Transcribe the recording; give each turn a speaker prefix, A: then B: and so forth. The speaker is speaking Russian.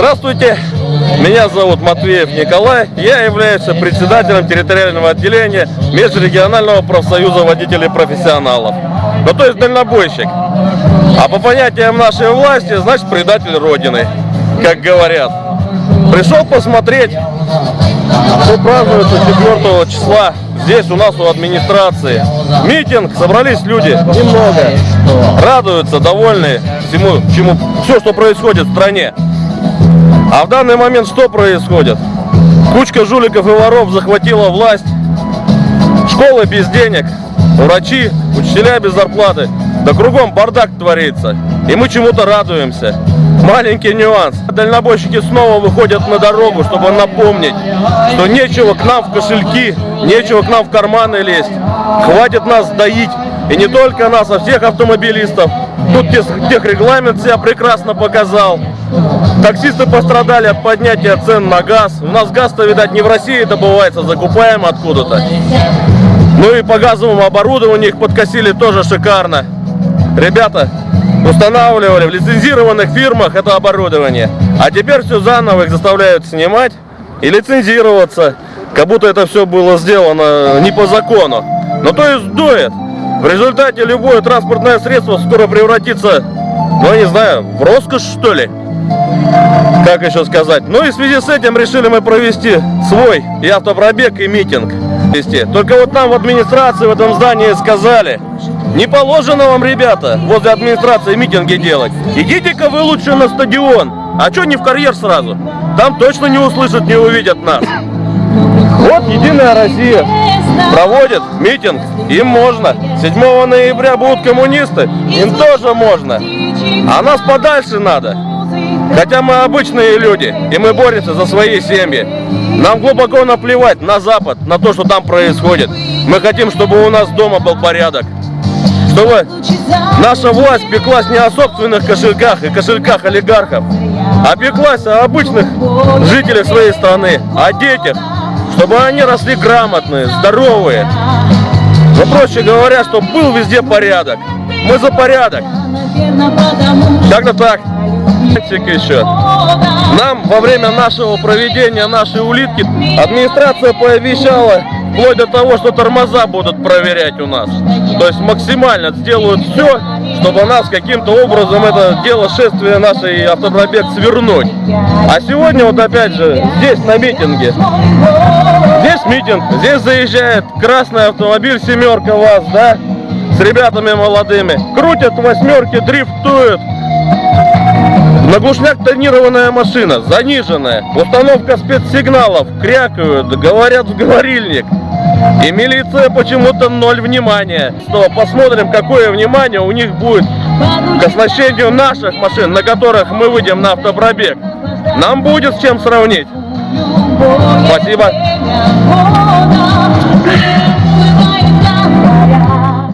A: Здравствуйте, меня зовут Матвеев Николай, я являюсь председателем территориального отделения Межрегионального профсоюза водителей-профессионалов, ну то есть дальнобойщик. А по понятиям нашей власти, значит предатель Родины, как говорят. Пришел посмотреть, что празднуется 4 числа здесь у нас у администрации. Митинг, собрались люди немного, радуются, довольны всему, чему, все, что происходит в стране. А в данный момент что происходит? Кучка жуликов и воров захватила власть, школы без денег, врачи, учителя без зарплаты, да кругом бардак творится. И мы чему-то радуемся. Маленький нюанс. Дальнобойщики снова выходят на дорогу, чтобы напомнить, что нечего к нам в кошельки, нечего к нам в карманы лезть. Хватит нас доить. И не только нас, а всех автомобилистов. Тут техрегламент себя прекрасно показал. Таксисты пострадали от поднятия цен на газ. У нас газ-то, видать, не в России добывается, закупаем откуда-то. Ну и по газовому оборудованию их подкосили тоже шикарно. Ребята, устанавливали в лицензированных фирмах это оборудование. А теперь все заново их заставляют снимать и лицензироваться. Как будто это все было сделано не по закону. Но то есть дует. В результате любое транспортное средство скоро превратится, ну я не знаю, в роскошь что ли? Как еще сказать? Ну и в связи с этим решили мы провести свой и автопробег, и митинг. Только вот нам в администрации в этом здании сказали, не положено вам, ребята, возле администрации митинги делать. Идите-ка вы лучше на стадион. А что не в карьер сразу? Там точно не услышат, не увидят нас. Вот Единая Россия проводит митинг, им можно. 7 ноября будут коммунисты, им тоже можно. А нас подальше надо. Хотя мы обычные люди, и мы боремся за свои семьи. Нам глубоко наплевать на Запад, на то, что там происходит. Мы хотим, чтобы у нас дома был порядок. Чтобы наша власть пеклась не о собственных кошельках и кошельках олигархов, а пеклась о обычных жителях своей страны, о детях, чтобы они росли грамотные, здоровые. Но проще говоря, чтобы был везде порядок. Мы за порядок. Как-то так. Еще. Нам во время нашего проведения нашей улитки администрация пообещала вплоть до того, что тормоза будут проверять у нас. То есть максимально сделают все, чтобы нас каким-то образом это дело шествия нашей автопробег свернуть. А сегодня вот опять же здесь на митинге. Здесь митинг, здесь заезжает красный автомобиль семерка вас, да, с ребятами молодыми. Крутят восьмерки, дрифтуют. На глушняк тонированная машина, заниженная. Установка спецсигналов, крякают, говорят в говорильник. И милиция почему-то ноль внимания. Снова посмотрим, какое внимание у них будет к оснащению наших машин, на которых мы выйдем на автопробег. Нам будет с чем сравнить. Спасибо.